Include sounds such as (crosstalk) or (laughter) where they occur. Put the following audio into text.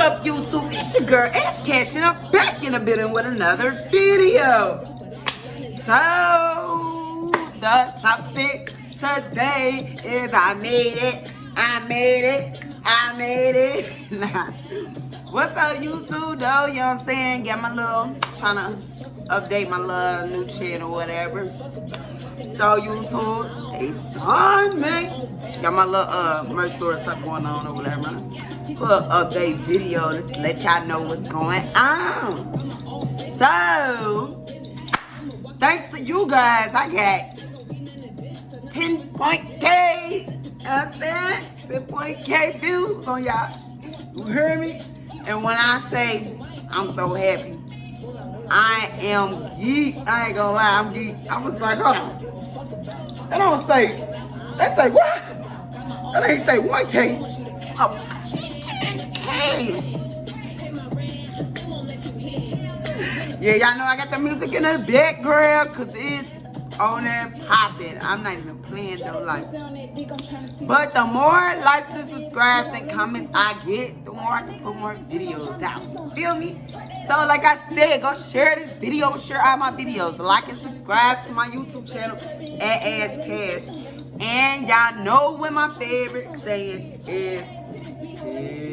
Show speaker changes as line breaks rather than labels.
up, YouTube? It's your girl, Ash Cash, and I'm back in a bit with another video. So, the topic today is I made it, I made it, I made it. (laughs) What's up, YouTube, though? You know what I'm saying? Got my little, trying to update my little new channel, whatever. So, YouTube, it's on me. Got my little uh, merch store stuff going on or whatever little update video to let y'all know what's going on. So, thanks to you guys, I got 10 point K, understand? 10 point K views on y'all. You hear me? And when I say I'm so happy, I am geek. I ain't gonna lie, I'm geek. I was like, on. They don't say, they say what? That ain't say 1K. Oh, yeah, y'all know I got the music in the background because it's on there popping. I'm not even playing though, like. But the more likes and subscribes and comments I get, the more I can put more videos out. Feel me? So like I said, go share this video, share all my videos. Like and subscribe to my YouTube channel at Ash Cash. And y'all know what my favorite saying is. is